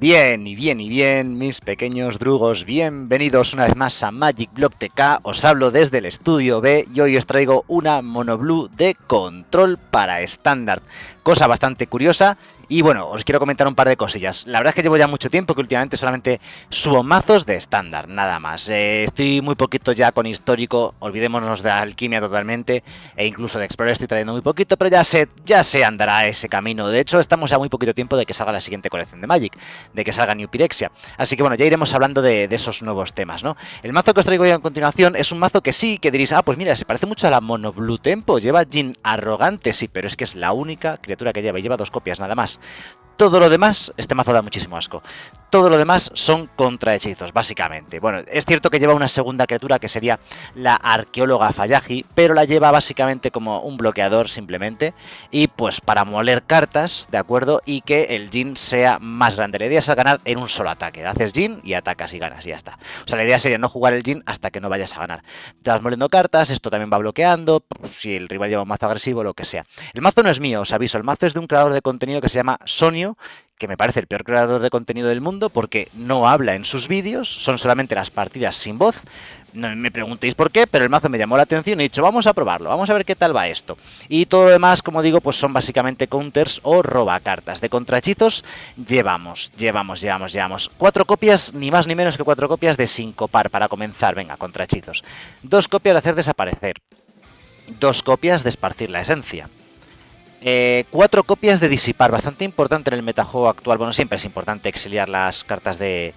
Bien y bien y bien, mis pequeños drugos, bienvenidos una vez más a Magic Block TK, os hablo desde el estudio B y hoy os traigo una monoblue de control para estándar, cosa bastante curiosa y bueno, os quiero comentar un par de cosillas. La verdad es que llevo ya mucho tiempo que últimamente solamente subo mazos de estándar, nada más. Eh, estoy muy poquito ya con histórico, olvidémonos de alquimia totalmente, e incluso de Explorer estoy trayendo muy poquito, pero ya se, ya se andará ese camino. De hecho, estamos a muy poquito tiempo de que salga la siguiente colección de Magic, de que salga New Pyrexia. Así que bueno, ya iremos hablando de, esos nuevos temas, ¿no? El mazo que os traigo hoy a continuación es un mazo que sí, que diréis, ah, pues mira, se parece mucho a la Mono Blue Tempo, lleva Jin arrogante, sí, pero es que es la única criatura que lleva, y lleva dos copias nada más. Todo lo demás, este mazo da muchísimo asco. Todo lo demás son contrahechizos, básicamente. Bueno, es cierto que lleva una segunda criatura que sería la arqueóloga Fayaji, pero la lleva básicamente como un bloqueador simplemente. Y pues para moler cartas, ¿de acuerdo? Y que el Jin sea más grande. La idea es ganar en un solo ataque. Haces Jin y atacas y ganas y ya está. O sea, la idea sería no jugar el Jin hasta que no vayas a ganar. Te vas moliendo cartas, esto también va bloqueando, si el rival lleva un mazo agresivo, lo que sea. El mazo no es mío, os aviso. El mazo es de un creador de contenido que se llama Sonio que me parece el peor creador de contenido del mundo porque no habla en sus vídeos, son solamente las partidas sin voz. No me preguntéis por qué, pero el mazo me llamó la atención y he dicho, vamos a probarlo, vamos a ver qué tal va esto. Y todo lo demás, como digo, pues son básicamente counters o robacartas. De contrahechizos llevamos, llevamos, llevamos, llevamos. Cuatro copias, ni más ni menos que cuatro copias de sincopar para comenzar, venga, contrahechizos. Dos copias de hacer desaparecer. Dos copias de esparcir la esencia eh, cuatro copias de disipar, bastante importante en el metajuego actual. Bueno, siempre es importante exiliar las cartas de,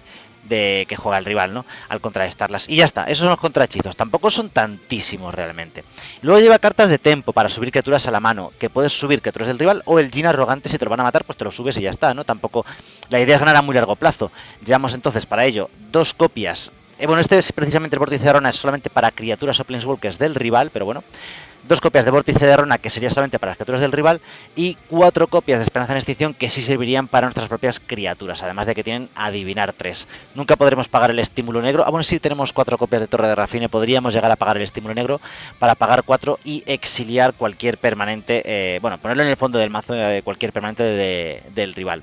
que juega el rival, ¿no? Al contrarrestarlas. Y ya está, esos son los contrahechizos. Tampoco son tantísimos realmente. Luego lleva cartas de tempo para subir criaturas a la mano, que puedes subir criaturas del rival o el Jin arrogante, si te lo van a matar, pues te lo subes y ya está, ¿no? Tampoco. La idea es ganar a muy largo plazo. Llevamos entonces para ello dos copias. Eh, bueno, este es precisamente el vórtice de Rona, es solamente para criaturas o planeswalkers del rival, pero bueno dos copias de Vórtice de Rona, que sería solamente para las criaturas del rival, y cuatro copias de Esperanza en Extinción, que sí servirían para nuestras propias criaturas, además de que tienen Adivinar 3. Nunca podremos pagar el estímulo negro, ah, bueno, si tenemos cuatro copias de Torre de Rafine, podríamos llegar a pagar el estímulo negro para pagar cuatro y exiliar cualquier permanente, eh, bueno, ponerlo en el fondo del mazo cualquier permanente del rival.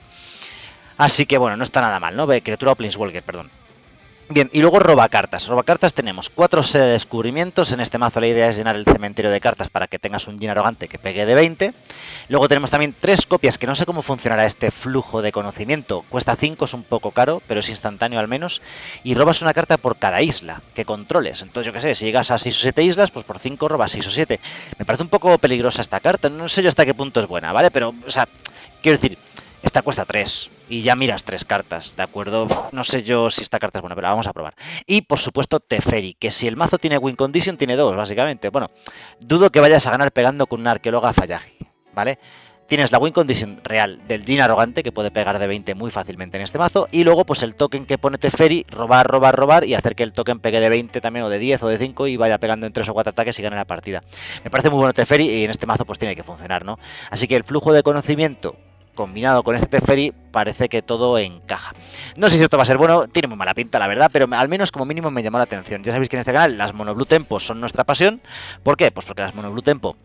Así que bueno, no está nada mal, ¿no? Criatura o Planeswalker, perdón. Bien, y luego roba cartas. Roba cartas tenemos cuatro de descubrimientos. En este mazo la idea es llenar el cementerio de cartas para que tengas un Jin arrogante que pegue de 20. Luego tenemos también tres copias, que no sé cómo funcionará este flujo de conocimiento. Cuesta 5, es un poco caro, pero es instantáneo al menos. Y robas una carta por cada isla que controles. Entonces, yo qué sé, si llegas a 6 o 7 islas, pues por 5 robas 6 o 7. Me parece un poco peligrosa esta carta. No sé yo hasta qué punto es buena, ¿vale? Pero, o sea, quiero decir, esta cuesta 3 y ya miras tres cartas, ¿de acuerdo? No sé yo si esta carta es buena, pero la vamos a probar. Y por supuesto Teferi, que si el mazo tiene win condition tiene dos, básicamente. Bueno, dudo que vayas a ganar pegando con una arqueóloga Fallaji, ¿vale? Tienes la win condition real del Jin arrogante, que puede pegar de 20 muy fácilmente en este mazo, y luego pues el token que pone Teferi, robar, robar, robar, y hacer que el token pegue de 20 también, o de 10 o de 5, y vaya pegando en 3 o 4 ataques y gane la partida. Me parece muy bueno Teferi, y en este mazo pues tiene que funcionar, ¿no? Así que el flujo de conocimiento combinado con este Teferi, parece que todo encaja. No sé si esto va a ser bueno, tiene muy mala pinta, la verdad, pero al menos como mínimo me llamó la atención. Ya sabéis que en este canal las Mono Blue Tempo son nuestra pasión. ¿Por qué? Pues porque las Mono Blue Tempo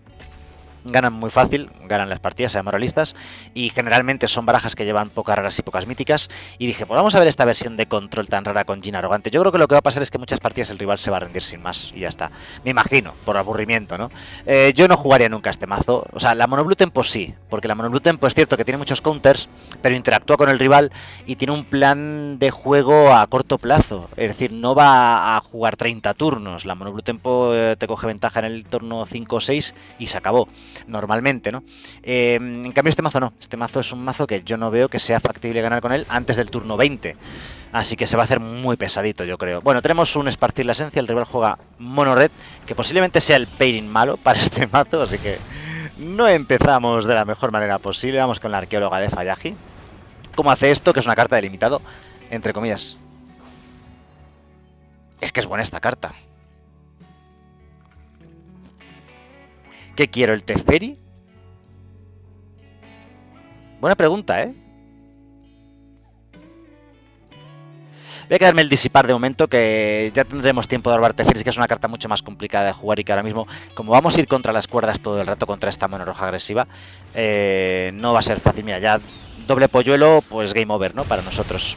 ganan muy fácil, ganan las partidas, sean moralistas, y generalmente son barajas que llevan pocas raras y pocas míticas. Y dije, pues vamos a ver esta versión de control tan rara con Jin arrogante. Yo creo que lo que va a pasar es que muchas partidas el rival se va a rendir sin más, y ya está. Me imagino, por aburrimiento, ¿no? Eh, yo no jugaría nunca este mazo. O sea, la Mono Blue Tempo sí, porque la Mono Blue Tempo es cierto que tiene muchos counters, pero interactúa con el rival y tiene un plan de juego a corto plazo. Es decir, no va a jugar 30 turnos. La Mono Blue Tempo eh, te coge ventaja en el turno 5 o 6 y se acabó normalmente, ¿no? Eh, en cambio este mazo no, este mazo es un mazo que yo no veo que sea factible ganar con él antes del turno 20. Así que se va a hacer muy pesadito, yo creo. Bueno, tenemos un esparcir la esencia, el rival juega mono red, que posiblemente sea el pairing malo para este mazo, así que no empezamos de la mejor manera posible. Vamos con la arqueóloga de Fayaji. ¿Cómo hace esto? Que es una carta de limitado, entre comillas. Es que es buena esta carta. ¿Qué quiero? ¿El Teferi? Buena pregunta, ¿eh? Voy a quedarme el disipar de momento, que ya tendremos tiempo de arbarte que es una carta mucho más complicada de jugar y que ahora mismo, como vamos a ir contra las cuerdas todo el rato contra esta mano roja agresiva, eh, no va a ser fácil. Mira, ya doble polluelo, pues game over, ¿no? Para nosotros.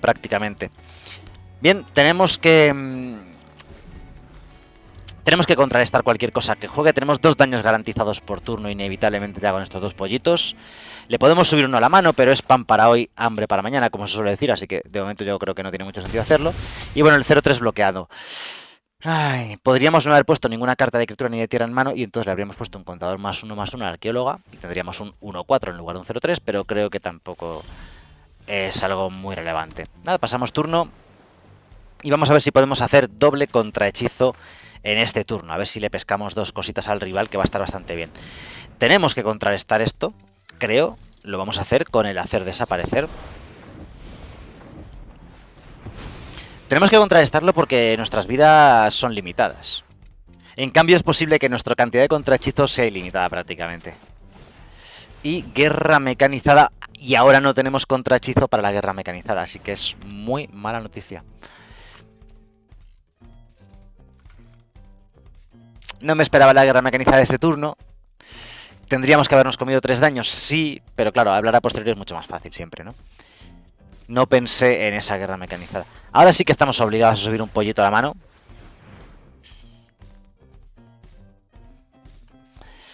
Prácticamente. Bien, tenemos que... Tenemos que contrarrestar cualquier cosa que juegue. Tenemos dos daños garantizados por turno, inevitablemente ya con estos dos pollitos. Le podemos subir uno a la mano, pero es pan para hoy, hambre para mañana, como se suele decir. Así que de momento yo creo que no tiene mucho sentido hacerlo. Y bueno, el 0-3 bloqueado. Podríamos no haber puesto ninguna carta de criatura ni de tierra en mano y entonces le habríamos puesto un contador más uno más uno a la arqueóloga y tendríamos un 1-4 en lugar de un 0-3, pero creo que tampoco es algo muy relevante. Nada, pasamos turno y vamos a ver si podemos hacer doble contrahechizo en este turno. A ver si le pescamos dos cositas al rival que va a estar bastante bien. Tenemos que contrarrestar esto, creo. Lo vamos a hacer con el hacer desaparecer. Tenemos que contrarrestarlo porque nuestras vidas son limitadas. En cambio es posible que nuestra cantidad de contrahechizos sea ilimitada prácticamente. Y guerra mecanizada. Y ahora no tenemos contrahechizo para la guerra mecanizada. Así que es muy mala noticia. No me esperaba la guerra mecanizada de este turno. Tendríamos que habernos comido tres daños, sí, pero claro, hablar a posteriori es mucho más fácil siempre, ¿no? No pensé en esa guerra mecanizada. Ahora sí que estamos obligados a subir un pollito a la mano.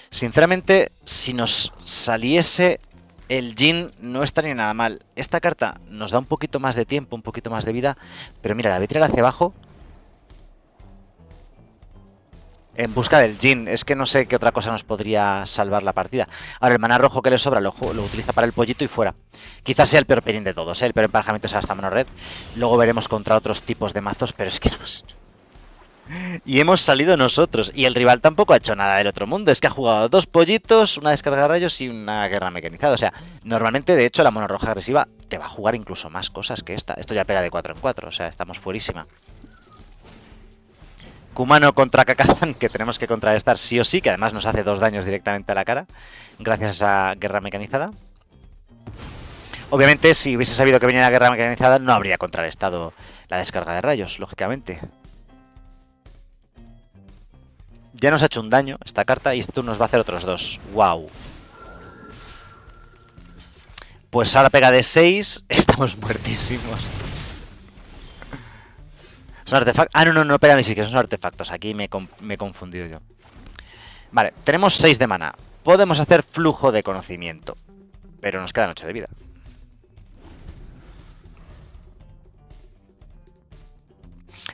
Sinceramente, si nos saliese el Jin no estaría nada mal. Esta carta nos da un poquito más de tiempo, un poquito más de vida. Pero mira, la voy hacia abajo. En busca del Jin. Es que no sé qué otra cosa nos podría salvar la partida. Ahora, el mana rojo que le sobra lo, utiliza para el pollito y fuera. Quizás sea el peor perín de todos, ¿eh? El peor emparejamiento sea hasta mano red. Luego veremos contra otros tipos de mazos, pero es que no Y hemos salido nosotros. Y el rival tampoco ha hecho nada del otro mundo. Es que ha jugado dos pollitos, una descarga de rayos y una guerra mecanizada. O sea, normalmente, de hecho, la mono roja agresiva te va a jugar incluso más cosas que esta. Esto ya pega de 4 en 4. O sea, estamos fuerísima. Kumano contra Kakazan, que tenemos que contrarrestar sí o sí, que además nos hace dos daños directamente a la cara, gracias a guerra mecanizada. Obviamente, si hubiese sabido que venía la guerra mecanizada, no habría contrarrestado la descarga de rayos, lógicamente. Ya nos ha hecho un daño esta carta y turno nos va a hacer otros dos. ¡Wow! Pues ahora pega de 6, estamos muertísimos. Son artefactos. Ah, no, no, no pega ni siquiera, son artefactos. Aquí me, me he confundido yo. Vale, tenemos 6 de mana. Podemos hacer flujo de conocimiento. Pero nos quedan 8 de vida.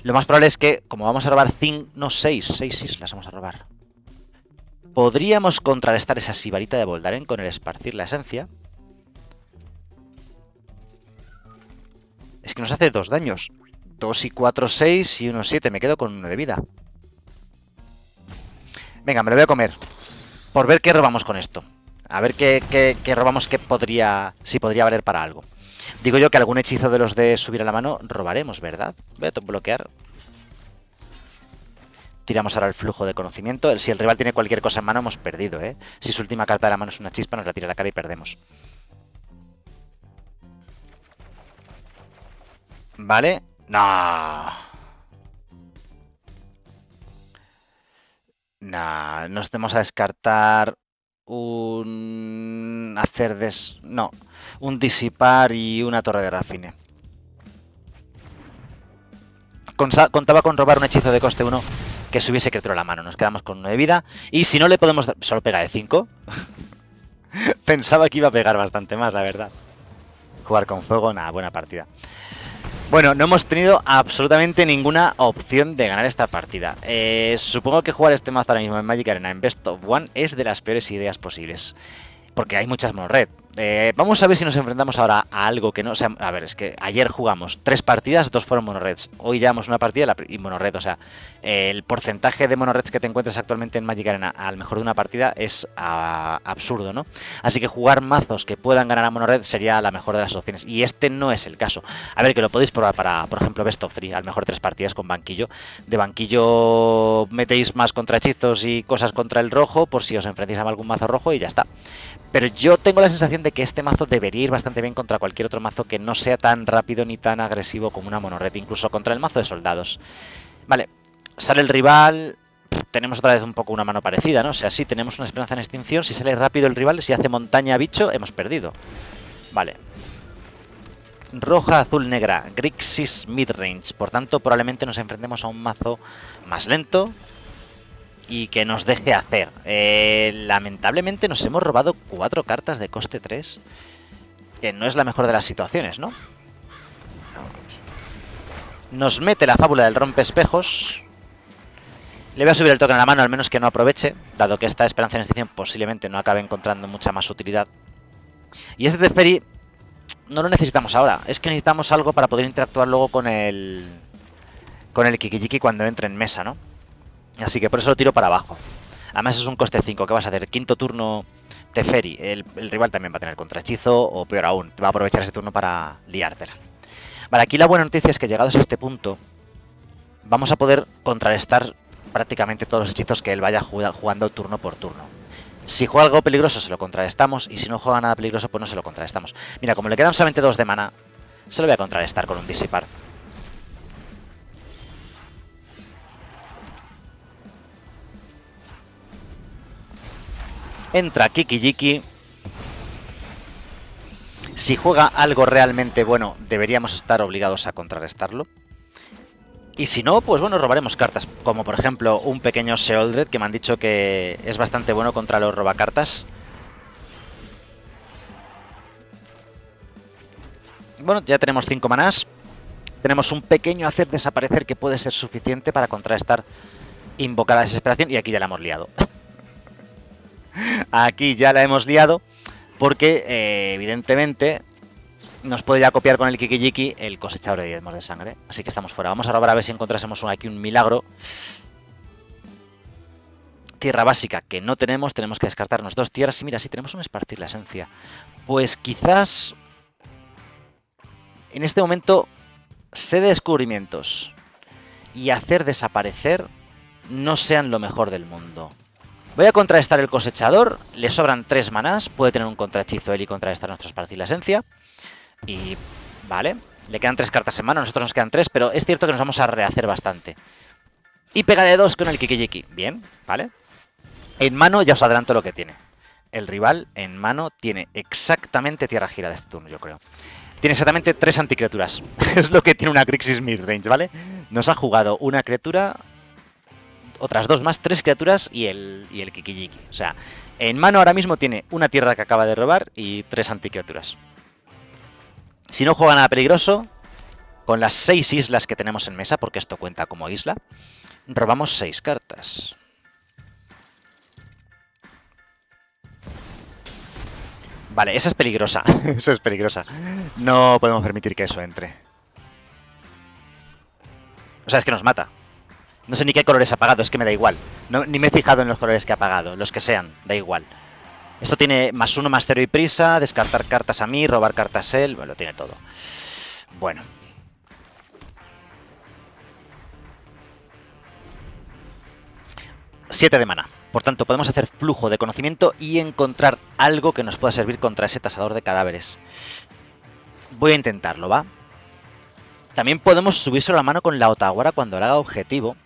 Lo más probable es que, como vamos a robar 5, no 6, 6 islas vamos a robar. Podríamos contrarrestar esa sibarita de Voldaren con el esparcir la esencia. Es que nos hace dos daños. 2 y 4, 6 y 1, 7. Me quedo con 1 de vida. Venga, me lo voy a comer. Por ver qué robamos con esto. A ver qué, qué, robamos que podría... Si podría valer para algo. Digo yo que algún hechizo de los de subir a la mano robaremos, ¿verdad? Voy a bloquear. Tiramos ahora el flujo de conocimiento. Si el rival tiene cualquier cosa en mano, hemos perdido, ¿eh? Si su última carta de la mano es una chispa, nos la tira a la cara y perdemos. Vale. No. Nah, nos tenemos a descartar un hacer des... No, un disipar y una torre de rafine. Contaba con robar un hechizo de coste 1 que subiese criatura a la mano. Nos quedamos con 1 de vida. Y si no le podemos dar... Solo pega de 5. Pensaba que iba a pegar bastante más, la verdad. Jugar con fuego, nada, buena partida. Bueno, no hemos tenido absolutamente ninguna opción de ganar esta partida. Eh, supongo que jugar este mazo ahora mismo en Magic Arena en Best of One es de las peores ideas posibles. Porque hay muchas monored. Eh, vamos a ver si nos enfrentamos ahora a algo que no sea... A ver, es que ayer jugamos tres partidas, dos fueron monoreds. Hoy llevamos una partida y monored. O sea, el porcentaje de monoreds que te encuentres actualmente en Magic Arena al mejor de una partida es absurdo, ¿no? Así que jugar mazos que puedan ganar a monored sería la mejor de las opciones. Y este no es el caso. A ver, que lo podéis probar para, por ejemplo, Best of 3, al mejor tres partidas con banquillo. De banquillo metéis más contra hechizos y cosas contra el rojo, por si os enfrentáis a algún mazo rojo y ya está. Pero yo tengo la sensación de que este mazo debería ir bastante bien contra cualquier otro mazo que no sea tan rápido ni tan agresivo como una monored, incluso contra el mazo de soldados. Vale, sale el rival. tenemos otra vez un poco una mano parecida, ¿no? O sea, sí, tenemos una esperanza en extinción. Si sale rápido el rival, si hace montaña bicho, hemos perdido. Vale. Roja, azul, negra. Grixis midrange. Por tanto, probablemente nos enfrentemos a un mazo más lento y que nos deje hacer. Eh, lamentablemente nos hemos robado cuatro cartas de coste 3. Que no es la mejor de las situaciones, ¿no? Nos mete la fábula del rompe espejos. Le voy a subir el token a la mano, al menos que no aproveche, dado que esta esperanza en extinción posiblemente no acabe encontrando mucha más utilidad. Y este Teferi no lo necesitamos ahora, es que necesitamos algo para poder interactuar luego con el con el Kikijiki cuando entre en mesa, ¿no? Así que por eso lo tiro para abajo. Además es un coste 5, ¿qué vas a hacer? Quinto turno el, el rival también va a tener contrahechizo o peor aún, va a aprovechar ese turno para liártela. Vale, aquí la buena noticia es que llegados a este punto vamos a poder contrarrestar prácticamente todos los hechizos que él vaya jugando turno por turno. Si juega algo peligroso se lo contrarrestamos y si no juega nada peligroso pues no se lo contrarrestamos. Mira, como le quedan solamente dos de mana, se lo voy a contrarrestar con un disipar. Entra Kiki Jiki. Si juega algo realmente bueno, deberíamos estar obligados a contrarrestarlo. Y si no, pues bueno, robaremos cartas, como por ejemplo un pequeño Sheoldred, que me han dicho que es bastante bueno contra los robacartas. Bueno, ya tenemos 5 manás. Tenemos un pequeño hacer desaparecer que puede ser suficiente para contrarrestar invocar la desesperación. Y aquí ya la hemos liado. aquí ya la hemos liado porque eh, evidentemente nos puede ya copiar con el Kikijiki el cosechador de diezmos de sangre. Así que estamos fuera. Vamos a robar a ver si encontrásemos aquí un milagro. Tierra básica que no tenemos, tenemos que descartarnos dos tierras. Y mira, si tenemos un esparcir la esencia. Pues quizás en este momento sé de descubrimientos y hacer desaparecer no sean lo mejor del mundo. Voy a contrarrestar el cosechador, le sobran tres manás, puede tener un contrahechizo él y contrarrestar nuestro esparcir la esencia. Y vale, le quedan tres cartas en mano, nosotros nos quedan tres, pero es cierto que nos vamos a rehacer bastante. Y pega de dos con el Kikijiki. Bien, vale. En mano ya os adelanto lo que tiene. El rival en mano tiene exactamente tierra gira de este turno, yo creo. Tiene exactamente tres anticriaturas. es lo que tiene una Grixis midrange, ¿vale? Nos ha jugado una criatura, otras dos más, tres criaturas y el, y el Kikijiki. O sea, en mano ahora mismo tiene una tierra que acaba de robar y tres anticriaturas. Si no juega nada peligroso, con las seis islas que tenemos en mesa, porque esto cuenta como isla, robamos seis cartas. Vale, esa es peligrosa. esa es peligrosa. No podemos permitir que eso entre. O sea, es que nos mata. No sé ni qué colores ha apagado, es que me da igual. ni me he fijado en los colores que ha apagado, los que sean, da igual. Esto tiene más uno, más cero y prisa, descartar cartas a mí, robar cartas a él, bueno, lo tiene todo. Bueno. Siete de mana. Por tanto, podemos hacer flujo de conocimiento y encontrar algo que nos pueda servir contra ese tasador de cadáveres. Voy a intentarlo, ¿va? También podemos subirse la mano con la Otawara cuando le haga objetivo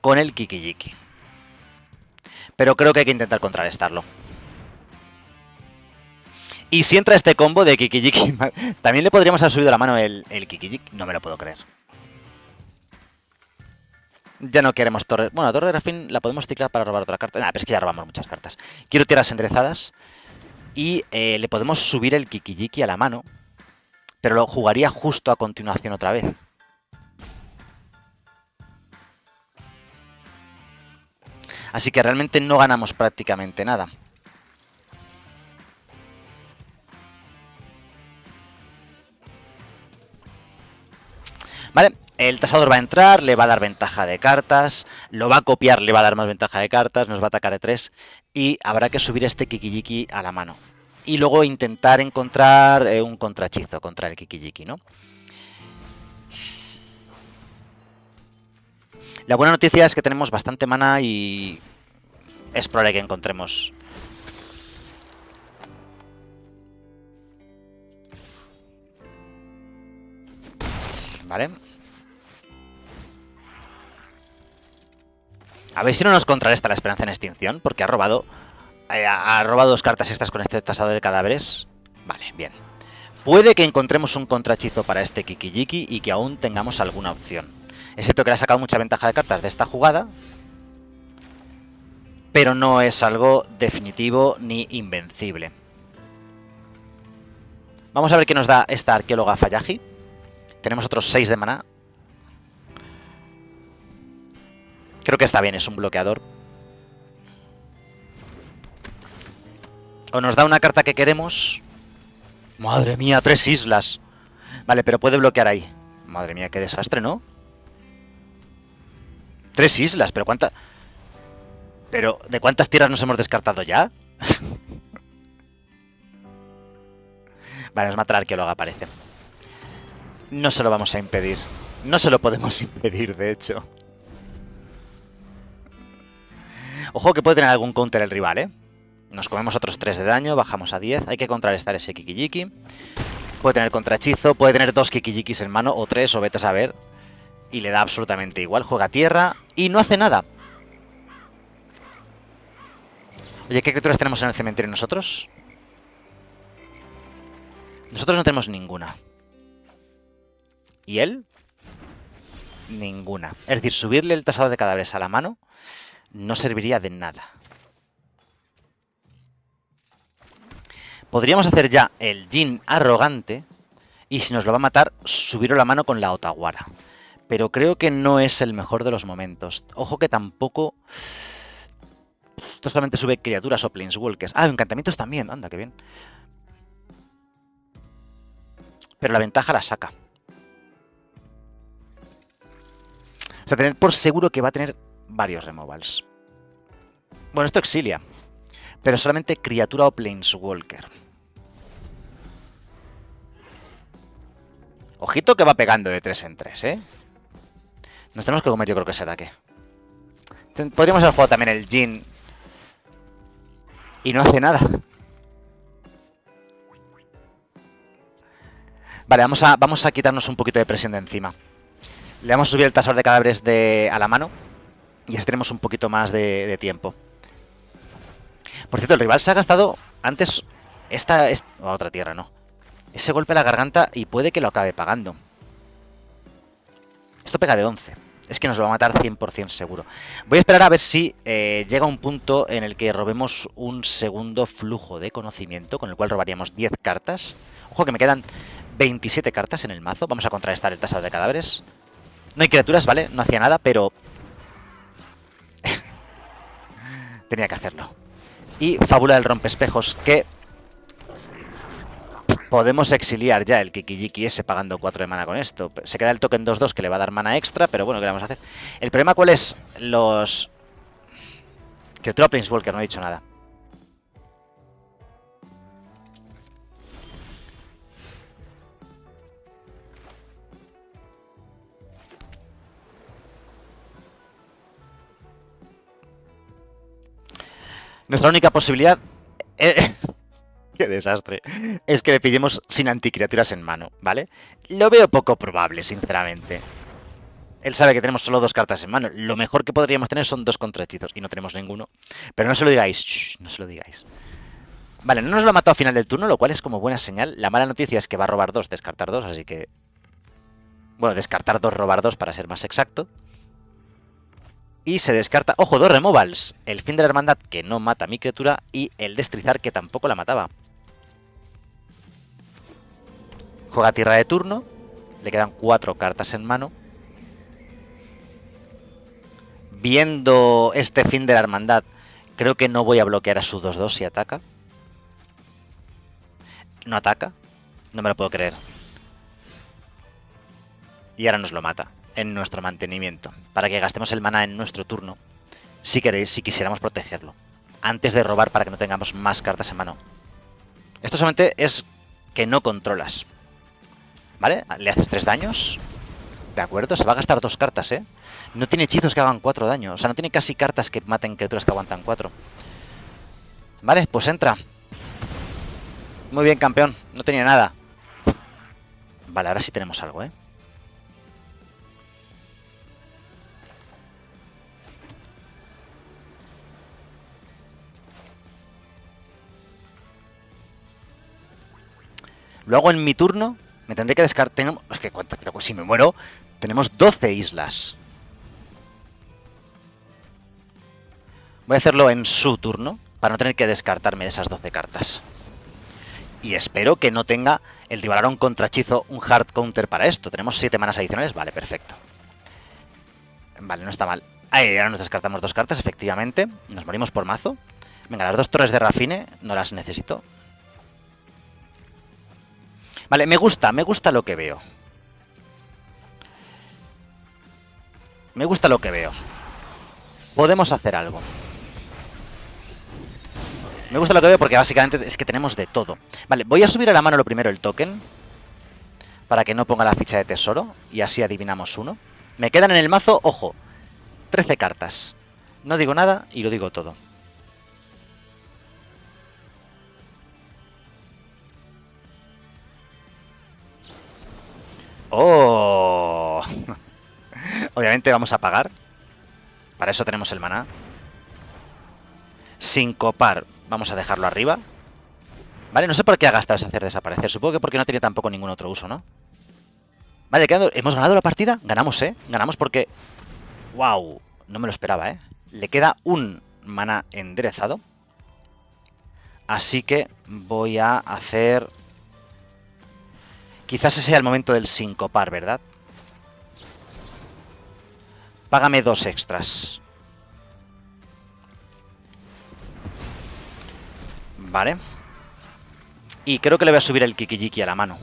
con el Kikijiki. Pero creo que hay que intentar contrarrestarlo. Y si entra este combo de Kikijiki, también le podríamos haber subido la mano el, el Kikijiki. No me lo puedo creer. Ya no queremos torre. Bueno, la torre de Rafin la podemos ciclar para robar otra carta. Nah, pero es que ya robamos muchas cartas. Quiero tierras enderezadas. Y eh, le podemos subir el Kikijiki a la mano. Pero lo jugaría justo a continuación otra vez. Así que realmente no ganamos prácticamente nada. ¿Vale? El tasador va a entrar, le va a dar ventaja de cartas, lo va a copiar, le va a dar más ventaja de cartas, nos va a atacar de 3 y habrá que subir este Kikijiki a la mano. Y luego intentar encontrar eh, un contrachizo contra el Kikijiki, ¿no? La buena noticia es que tenemos bastante mana y es probable que encontremos ¿Vale? A ver si no nos contrarresta la esperanza en extinción, porque ha robado... eh, ha robado dos cartas extras con este tasador de cadáveres. Vale, bien. Puede que encontremos un contrahechizo para este Kikijiki y que aún tengamos alguna opción. Excepto que le ha sacado mucha ventaja de cartas de esta jugada. Pero no es algo definitivo ni invencible. Vamos a ver qué nos da esta arqueóloga Fayaji. Tenemos otros 6 de maná. Creo que está bien, es un bloqueador. O nos da una carta que queremos. Madre mía, tres islas. Vale, pero puede bloquear ahí. Madre mía, qué desastre, ¿no? Tres islas, pero ¿cuántas? Pero, ¿de cuántas tierras nos hemos descartado ya? vale, nos mata la arqueóloga, parece. No se lo vamos a impedir. No se lo podemos impedir, de hecho. Ojo que puede tener algún counter el rival, ¿eh? Nos comemos otros 3 de daño, bajamos a 10. Hay que contrarrestar ese Kikijiki. Puede tener contrahechizo, puede tener dos Kikijikis en mano, o tres, o vete a saber. Y le da absolutamente igual. Juega tierra y no hace nada. Oye, ¿qué criaturas tenemos en el cementerio nosotros? Nosotros no tenemos ninguna. ¿Y él? Ninguna. Es decir, subirle el tasado de cadáveres a la mano no serviría de nada. Podríamos hacer ya el Jin arrogante y si nos lo va a matar, subirlo la mano con la Otawara. Pero creo que no es el mejor de los momentos. Ojo que tampoco... Esto solamente sube criaturas o planeswalkers. Ah, encantamientos también. Anda, qué bien. Pero la ventaja la saca. O sea, tener por seguro que va a tener varios removals. Bueno, esto exilia. Pero solamente criatura o planeswalker. Ojito que va pegando de 3 en 3, ¿eh? Nos tenemos que comer yo creo que ese ataque. Podríamos haber jugado también el Jin. Y no hace nada. Vale, vamos a, vamos a quitarnos un poquito de presión de encima. Le vamos a subir el tasor de cadáveres de, a la mano. Y así tenemos un poquito más de, de tiempo. Por cierto, el rival se ha gastado antes esta, esta otra tierra, no. Ese golpe a la garganta y puede que lo acabe pagando. Esto pega de 11. Es que nos lo va a matar 100% seguro. Voy a esperar a ver si eh, llega un punto en el que robemos un segundo flujo de conocimiento, con el cual robaríamos 10 cartas. Ojo que me quedan 27 cartas en el mazo. Vamos a contrarrestar el tasado de cadáveres. No hay criaturas, ¿vale? No hacía nada, pero... Tenía que hacerlo. Y Fábula del Rompespejos, que podemos exiliar ya el Kikijiki ese pagando 4 de mana con esto. Se queda el token 2-2 que le va a dar mana extra, pero bueno, ¿qué le vamos a hacer? El problema cuál es? Los... Que el Walker no ha dicho nada. Nuestra única posibilidad... Eh, ¡Qué desastre! Es que le pillemos sin anticriaturas en mano, ¿vale? Lo veo poco probable, sinceramente. Él sabe que tenemos solo dos cartas en mano. Lo mejor que podríamos tener son dos contrahechizos. Y no tenemos ninguno. Pero no se lo digáis. No se lo digáis. Vale, no nos lo ha matado a final del turno, lo cual es como buena señal. La mala noticia es que va a robar dos, descartar dos, así que... Bueno, descartar dos, robar dos, para ser más exacto. Y se descarta, ojo, dos removals. El fin de la hermandad que no mata a mi criatura y el destrizar que tampoco la mataba. Juega tierra de turno. Le quedan cuatro cartas en mano. Viendo este fin de la hermandad, creo que no voy a bloquear a su 2-2 si ataca. No ataca. No me lo puedo creer. Y ahora nos lo mata en nuestro mantenimiento, para que gastemos el mana en nuestro turno, si queréis, si quisiéramos protegerlo, antes de robar para que no tengamos más cartas en mano. Esto solamente es que no controlas. ¿Vale? Le haces tres daños. De acuerdo, se va a gastar dos cartas, ¿eh? No tiene hechizos que hagan cuatro daños. O sea, no tiene casi cartas que maten criaturas que aguantan cuatro. Vale, pues entra. Muy bien, campeón. No tenía nada. Vale, ahora sí tenemos algo, ¿eh? Lo hago en mi turno me tendré que descartar... Es que, pero si me muero, tenemos 12 islas. Voy a hacerlo en su turno, para no tener que descartarme de esas 12 cartas. Y espero que no tenga el rival contrachizo un hard counter para esto. Tenemos 7 manas adicionales, vale, perfecto. Vale, no está mal. Ahí, ahora nos descartamos dos cartas, efectivamente. Nos morimos por mazo. Venga, las dos torres de Rafine no las necesito. Vale, me gusta, me gusta lo que veo. Me gusta lo que veo. Podemos hacer algo. Me gusta lo que veo porque básicamente es que tenemos de todo. Vale, voy a subir a la mano lo primero el token. Para que no ponga la ficha de tesoro. Y así adivinamos uno. Me quedan en el mazo, ojo, 13 cartas. No digo nada y lo digo todo. ¡Oh! Obviamente vamos a pagar. Para eso tenemos el maná. Sin copar. Vamos a dejarlo arriba. Vale, no sé por qué ha gastado ese hacer desaparecer. Supongo que porque no tiene tampoco ningún otro uso, ¿no? Vale, hemos ganado la partida. Ganamos, ¿eh? Ganamos porque... ¡Wow! No me lo esperaba, ¿eh? Le queda un mana enderezado. Así que voy a hacer... Quizás ese sea el momento del sincopar, ¿verdad? Págame dos extras. Vale. Y creo que le voy a subir el Kikijiki a la mano.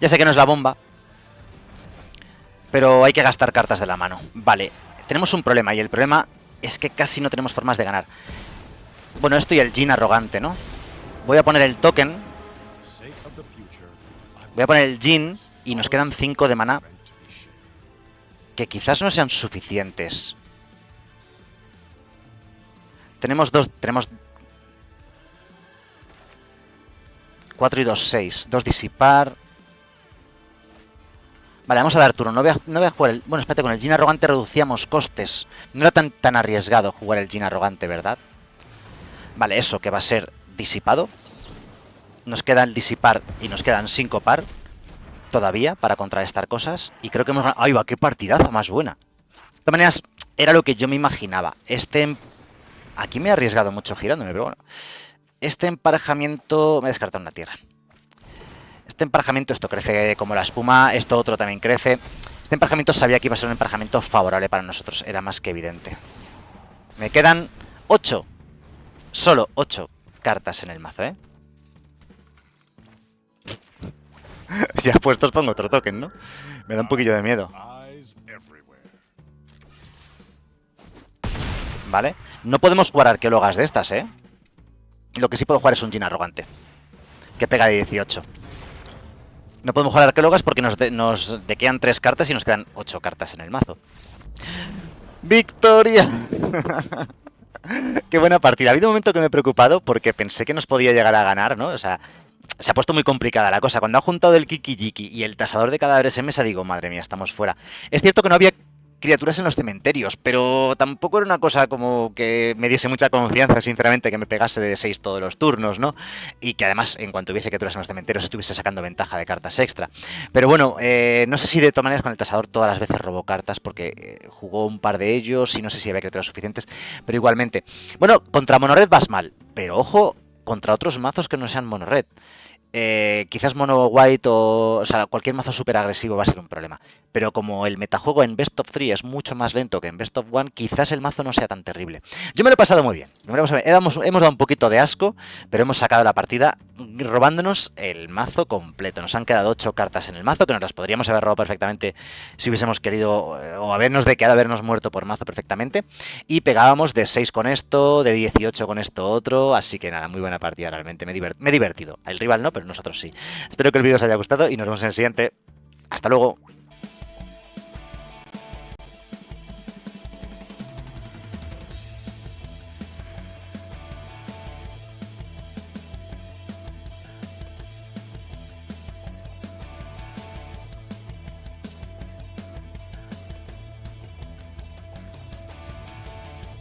Ya sé que no es la bomba. Pero hay que gastar cartas de la mano. Vale, tenemos un problema y el problema es que casi no tenemos formas de ganar. Bueno, esto y el Jin arrogante, ¿no? Voy a poner el token. Voy a poner el Jin y nos quedan 5 de mana que quizás no sean suficientes. Tenemos dos... Tenemos... 4 y 2, 6. 2 disipar. Vale, vamos a dar turno. No voy a, no jugar el... Bueno, espérate, con el Jin Arrogante reducíamos costes. No era tan, tan arriesgado jugar el Jin Arrogante, ¿verdad? Vale, eso que va a ser disipado. Nos queda el disipar y nos quedan 5 par todavía para contrarrestar cosas. Y creo que hemos ganado... ¡Ay, va! ¡Qué partidazo más buena! De todas maneras, era lo que yo me imaginaba. Este... Em- aquí me he arriesgado mucho girándome, pero bueno. Este emparejamiento... Me he descartado una tierra. Este emparejamiento, esto crece como la espuma, esto otro también crece. Este emparejamiento sabía que iba a ser un emparejamiento favorable para nosotros, era más que evidente. Me quedan 8. Solo 8 cartas en el mazo, ¿eh? ya puestos pongo otro token, ¿no? Me da un poquillo de miedo. Vale. No podemos jugar arqueólogas de estas, ¿eh? Lo que sí puedo jugar es un Jin arrogante. Que pega de 18. No podemos jugar arqueólogas porque nos, de, nos dequean 3 cartas y nos quedan 8 cartas en el mazo. ¡Victoria! Qué buena partida. Ha habido un momento que me he preocupado porque pensé que nos podía llegar a ganar, ¿no? O sea, se ha puesto muy complicada la cosa. Cuando ha juntado el Kiki y el tasador de cadáveres en mesa, digo, madre mía, estamos fuera. Es cierto que no había criaturas en los cementerios, pero tampoco era una cosa como que me diese mucha confianza, sinceramente, que me pegase de 6 todos los turnos, ¿no? Y que además, en cuanto hubiese criaturas en los cementerios, estuviese sacando ventaja de cartas extra. Pero bueno, eh, no sé si de todas maneras con el tasador todas las veces robó cartas, porque eh, jugó un par de ellos y no sé si había criaturas suficientes, pero igualmente. Bueno, contra Monored vas mal, pero ojo, contra otros mazos que no sean Monored. Eh, quizás mono white o, o sea, cualquier mazo súper agresivo va a ser un problema. Pero como el metajuego en Best of 3 es mucho más lento que en Best of 1, quizás el mazo no sea tan terrible. Yo me lo he pasado muy bien. Hemos, hemos dado un poquito de asco, pero hemos sacado la partida robándonos el mazo completo. Nos han quedado 8 cartas en el mazo, que nos las podríamos haber robado perfectamente si hubiésemos querido, eh, o habernos de quedado habernos muerto por mazo perfectamente. Y pegábamos de 6 con esto, de 18 con esto otro. Así que nada, muy buena partida realmente. Me, me he divertido. El rival no, pero nosotros sí. Espero que el vídeo os haya gustado y nos vemos en el siguiente. Hasta luego.